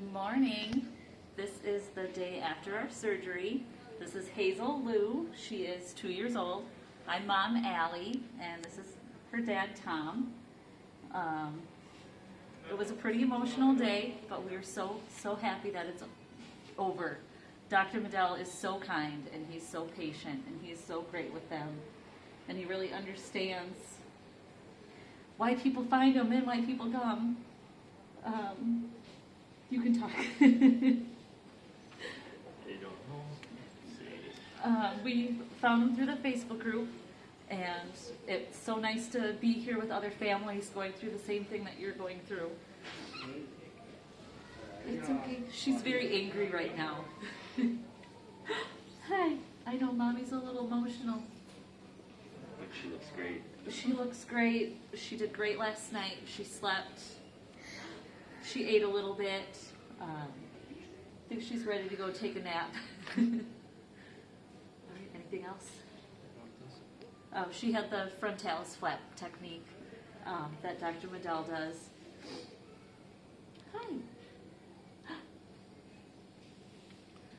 Good morning. This is the day after our surgery. This is Hazel Lou. She is two years old. I'm mom Allie, and this is her dad Tom. Um, it was a pretty emotional day, but we are so so happy that it's over. Dr. Medel is so kind and he's so patient and he's so great with them, and he really understands why people find him and why people come. Um, you can talk. They don't know. Uh, we found them through the Facebook group, and it's so nice to be here with other families going through the same thing that you're going through. It's okay. She's very angry right now. Hi. I know mommy's a little emotional. But she looks great. She looks great. She did great last night. She slept. She ate a little bit. Um, I think she's ready to go take a nap. Anything else? Oh, she had the frontalis flap technique um, that Dr. Medel does.